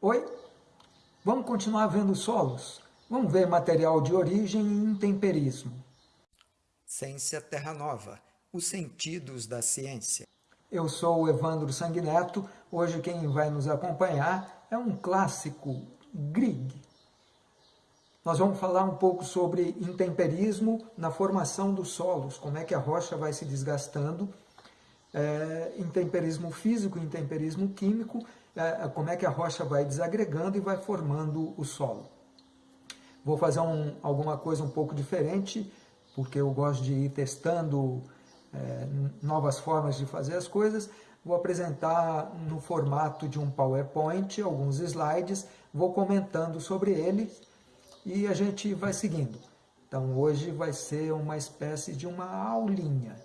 Oi? Vamos continuar vendo solos? Vamos ver material de origem e intemperismo. Ciência Terra Nova, os sentidos da ciência. Eu sou o Evandro Sanguineto, hoje quem vai nos acompanhar é um clássico, Grieg. Nós vamos falar um pouco sobre intemperismo na formação dos solos, como é que a rocha vai se desgastando, é, intemperismo físico, intemperismo químico, como é que a rocha vai desagregando e vai formando o solo. Vou fazer um, alguma coisa um pouco diferente, porque eu gosto de ir testando é, novas formas de fazer as coisas. Vou apresentar no formato de um PowerPoint alguns slides, vou comentando sobre eles e a gente vai seguindo. Então hoje vai ser uma espécie de uma aulinha.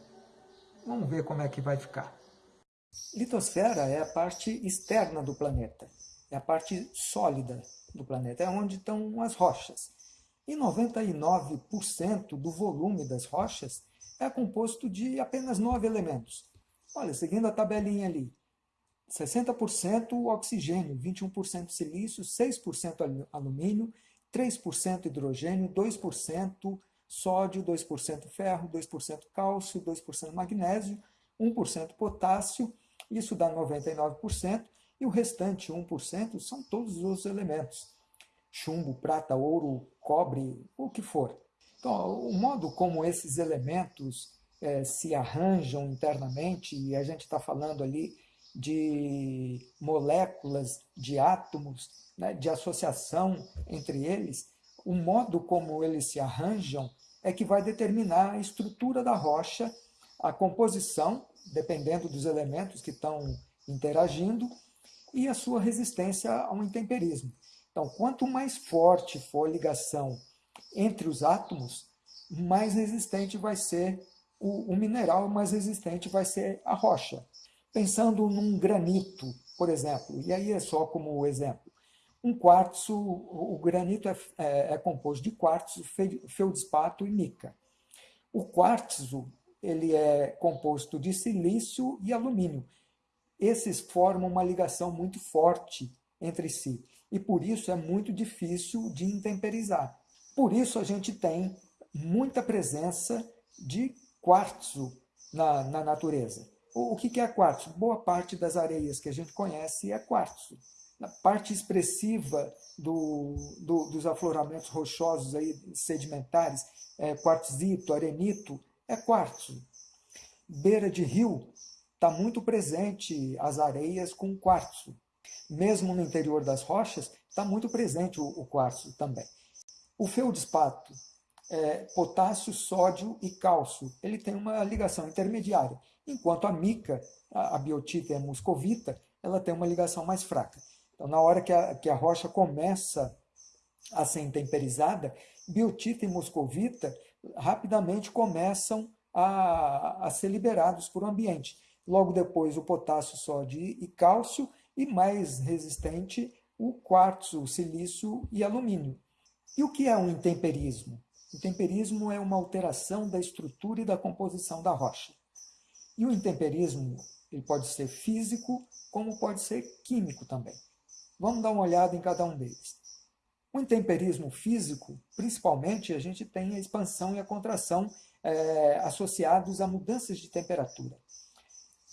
Vamos ver como é que vai ficar. Litosfera é a parte externa do planeta, é a parte sólida do planeta, é onde estão as rochas. E 99% do volume das rochas é composto de apenas nove elementos. Olha, seguindo a tabelinha ali, 60% oxigênio, 21% silício, 6% alumínio 3% hidrogênio, 2% sódio, 2% ferro, 2% cálcio, 2% magnésio, 1% potássio, isso dá 99%, e o restante 1% são todos os elementos, chumbo, prata, ouro, cobre, o que for. Então, o modo como esses elementos é, se arranjam internamente, e a gente está falando ali de moléculas, de átomos, né, de associação entre eles, o modo como eles se arranjam é que vai determinar a estrutura da rocha, a composição, dependendo dos elementos que estão interagindo, e a sua resistência ao intemperismo. Então, quanto mais forte for a ligação entre os átomos, mais resistente vai ser o, o mineral, mais resistente vai ser a rocha. Pensando num granito, por exemplo, e aí é só como exemplo, um quartzo, o granito é, é, é composto de quartzo, feldspato e mica. O quartzo ele é composto de silício e alumínio. Esses formam uma ligação muito forte entre si e por isso é muito difícil de intemperizar. Por isso a gente tem muita presença de quartzo na, na natureza. O, o que é quartzo? Boa parte das areias que a gente conhece é quartzo na parte expressiva do, do, dos afloramentos rochosos aí, sedimentares, é, quartzito, arenito, é quartzo. Beira de rio, está muito presente as areias com quartzo. Mesmo no interior das rochas, está muito presente o, o quartzo também. O feldespato, é, potássio, sódio e cálcio, ele tem uma ligação intermediária, enquanto a mica, a, a biotita muscovita, ela tem uma ligação mais fraca. Então, na hora que a, que a rocha começa a ser intemperizada, biotita e moscovita rapidamente começam a, a ser liberados para o ambiente. Logo depois, o potássio, sódio e cálcio, e mais resistente, o quartzo, o silício e alumínio. E o que é um intemperismo? Intemperismo é uma alteração da estrutura e da composição da rocha. E o intemperismo ele pode ser físico, como pode ser químico também. Vamos dar uma olhada em cada um deles. O intemperismo físico, principalmente, a gente tem a expansão e a contração é, associados a mudanças de temperatura.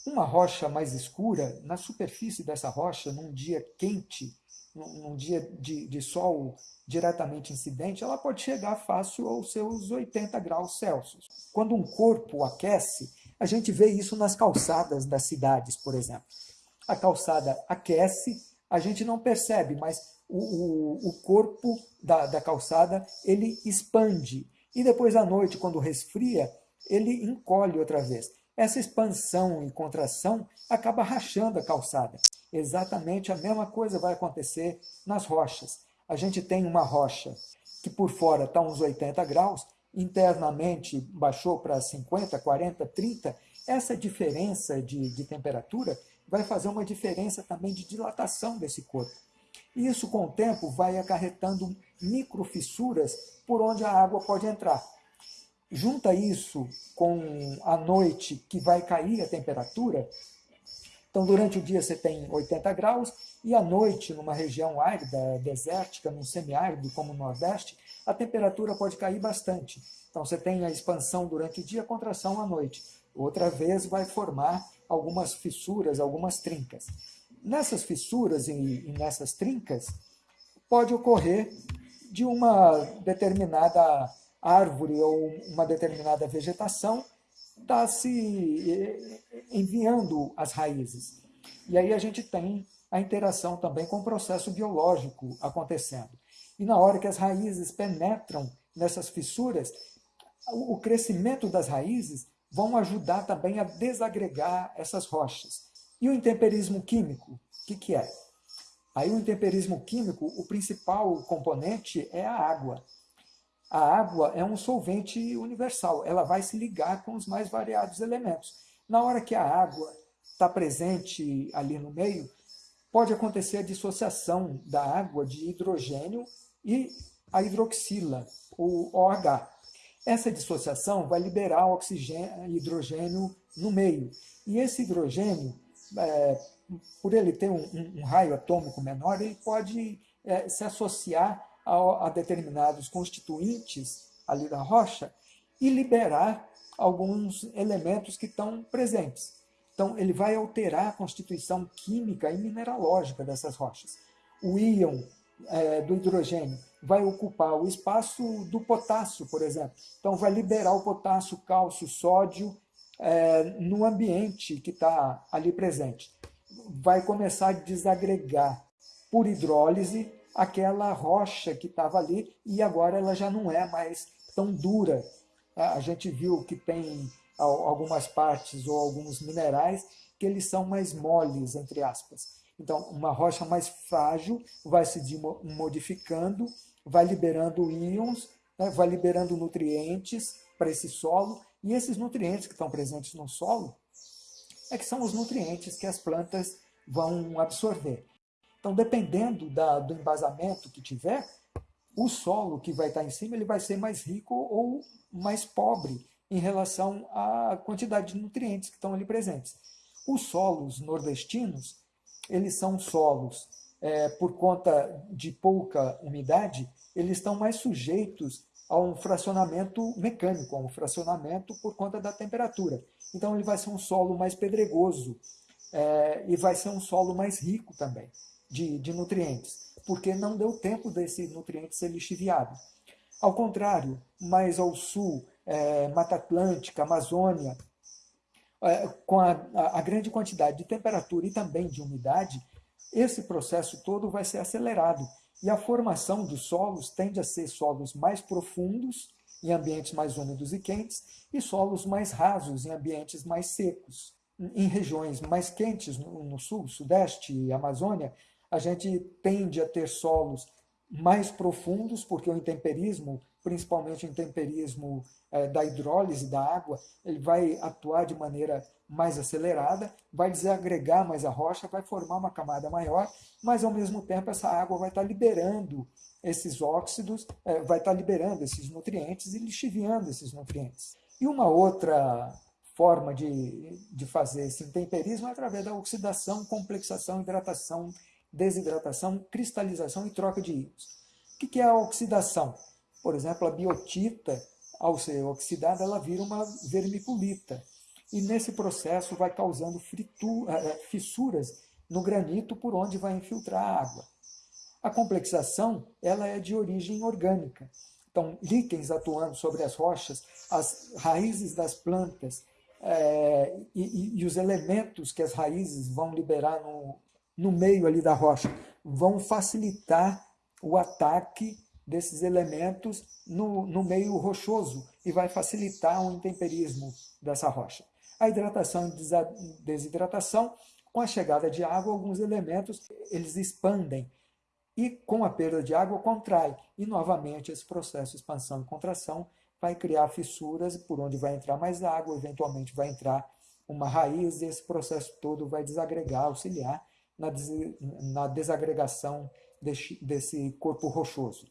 Uma rocha mais escura, na superfície dessa rocha, num dia quente, num, dia de, de sol diretamente incidente, ela pode chegar fácil aos seus 80 graus Celsius. Quando um corpo aquece, a gente vê isso nas calçadas das cidades, por exemplo. A calçada aquece, a gente não percebe, mas o, o, corpo da, da calçada ele expande. E depois à noite, quando resfria, ele encolhe outra vez. Essa expansão e contração acaba rachando a calçada. Exatamente a mesma coisa vai acontecer nas rochas. A gente tem uma rocha que por fora está uns 80 graus, internamente baixou para 50, 40, 30. Essa diferença de, de temperatura vai fazer uma diferença também de dilatação desse corpo. E isso, com o tempo, vai acarretando microfissuras por onde a água pode entrar. Junta isso com a noite, que vai cair a temperatura, então durante o dia você tem 80 graus, E à noite, numa região árida, desértica, num semiárido como o Nordeste, a temperatura pode cair bastante. Então você tem a expansão durante o dia, a contração à noite. Outra vez vai formar algumas fissuras, algumas trincas. Nessas fissuras e, e nessas trincas, pode ocorrer de uma determinada árvore ou uma determinada vegetação está se enviando as raízes. E aí a gente tem a interação também com o processo biológico acontecendo. E na hora que as raízes penetram nessas fissuras, o crescimento das raízes vão ajudar também a desagregar essas rochas. E o intemperismo químico, o que, que é? Aí o intemperismo químico, o principal componente é a água. A água é um solvente universal, ela vai se ligar com os mais variados elementos. Na hora que a água está presente ali no meio, pode acontecer a dissociação da água de hidrogênio e a hidroxila, o OH. Essa dissociação vai liberar oxigênio, hidrogênio no meio. E esse hidrogênio, é, por ele ter um, um, raio atômico menor, ele pode é, se associar a, a determinados constituintes ali da rocha e liberar alguns elementos que estão presentes. Então, ele vai alterar a constituição química e mineralógica dessas rochas. O íon é, do hidrogênio vai ocupar o espaço do potássio, por exemplo. Então, vai liberar o potássio, cálcio, sódio é, no ambiente que está ali presente. Vai começar a desagregar por hidrólise aquela rocha que estava ali e agora ela já não é mais tão dura. A gente viu que tem algumas partes ou alguns minerais que eles são mais moles, entre aspas. Então, uma rocha mais frágil vai se modificando, vai liberando íons, né, vai liberando nutrientes para esse solo, e esses nutrientes que estão presentes no solo é que são os nutrientes que as plantas vão absorver. Então, dependendo da, do embasamento que tiver, o solo que vai estar em cima ele vai ser mais rico ou mais pobre em relação à quantidade de nutrientes que estão ali presentes. Os solos nordestinos, eles são solos, é, por conta de pouca umidade, eles estão mais sujeitos a um fracionamento mecânico, a um fracionamento por conta da temperatura. Então ele vai ser um solo mais pedregoso é, e vai ser um solo mais rico também de, de nutrientes, porque não deu tempo desse nutriente ser lixiviado. Ao contrário, mais ao sul, é, Mata Atlântica, Amazônia, é, com a, a, grande quantidade de temperatura e também de umidade, esse processo todo vai ser acelerado. E a formação dos solos tende a ser solos mais profundos, em ambientes mais úmidos e quentes, e solos mais rasos, em ambientes mais secos. Em regiões mais quentes, no, sul, sudeste e Amazônia, a gente tende a ter solos mais profundos, porque o intemperismo, principalmente o intemperismo é, da hidrólise da água, ele vai atuar de maneira mais acelerada, vai desagregar mais a rocha, vai formar uma camada maior, mas ao mesmo tempo essa água vai estar liberando esses óxidos, é, vai estar liberando esses nutrientes e lixiviando esses nutrientes. E uma outra forma de, de fazer esse intemperismo é através da oxidação, complexação, hidratação desidratação, cristalização e troca de íons. O que é a oxidação? Por exemplo, a biotita, ao ser oxidada, ela vira uma vermiculita. E nesse processo vai causando fritu, eh, eh, fissuras no granito por onde vai infiltrar a água. A complexação ela é de origem orgânica. Então, líquens atuando sobre as rochas, as raízes das plantas é, e, e, os elementos que as raízes vão liberar no, no meio ali da rocha, vão facilitar o ataque desses elementos no, no meio rochoso e vai facilitar o intemperismo dessa rocha. A hidratação e desidratação, com a chegada de água, alguns elementos eles expandem e com a perda de água contrai. E novamente esse processo de expansão e contração vai criar fissuras por onde vai entrar mais água, eventualmente vai entrar uma raiz e esse processo todo vai desagregar, auxiliar na, na desagregação desse corpo rochoso.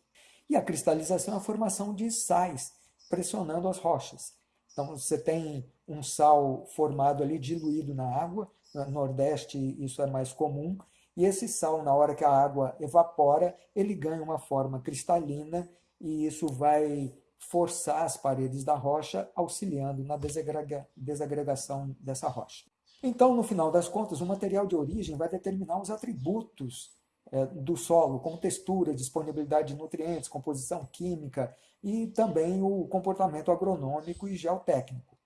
E a cristalização é a formação de sais, pressionando as rochas. Então você tem um sal formado ali, diluído na água, no Nordeste isso é mais comum, E esse sal, na hora que a água evapora, ele ganha uma forma cristalina e isso vai forçar as paredes da rocha, auxiliando na desagregação dessa rocha. Então, no final das contas, o material de origem vai determinar os atributos do solo, como textura, disponibilidade de nutrientes, composição química e também o comportamento agronômico e geotécnico.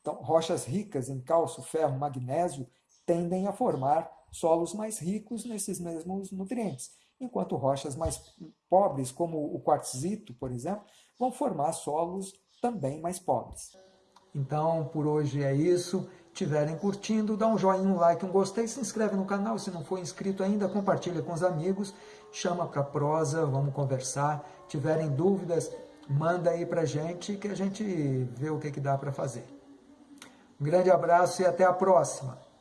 Então, rochas ricas em cálcio, ferro, magnésio tendem a formar solos mais ricos nesses mesmos nutrientes, enquanto rochas mais pobres, como o quartzito, por exemplo, vão formar solos também mais pobres. Então, por hoje é isso. Tiverem curtindo, dá um joinha, um like, um gostei, se inscreve no canal. Se não for inscrito ainda, compartilha com os amigos, chama para prosa, vamos conversar. Tiverem dúvidas, manda aí para gente que a gente vê o que, que dá para fazer. Um grande abraço e até a próxima!